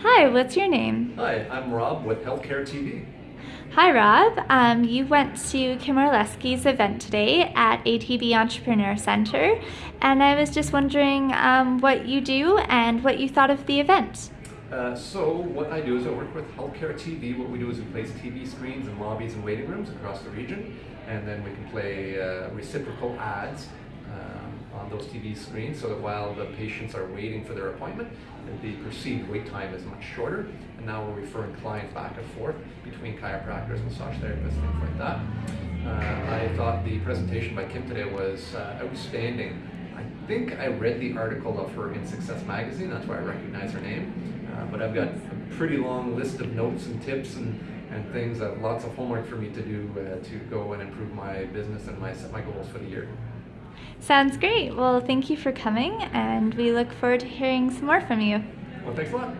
Hi, what's your name? Hi, I'm Rob with Healthcare TV. Hi, Rob. Um, you went to Kim Orlesky's event today at ATB Entrepreneur Center, and I was just wondering um, what you do and what you thought of the event. Uh, so what I do is I work with Healthcare TV. What we do is we place TV screens in lobbies and waiting rooms across the region, and then we can play uh, reciprocal ads those TV screens so that while the patients are waiting for their appointment, the perceived wait time is much shorter. And now we're referring clients back and forth between chiropractors, massage therapists, things like that. Uh, I thought the presentation by Kim today was uh, outstanding. I think I read the article of her in Success Magazine, that's why I recognize her name. Uh, but I've got a pretty long list of notes and tips and, and things, that lots of homework for me to do uh, to go and improve my business and my, set my goals for the year. Sounds great. Well, thank you for coming, and we look forward to hearing some more from you. Well, thanks a lot.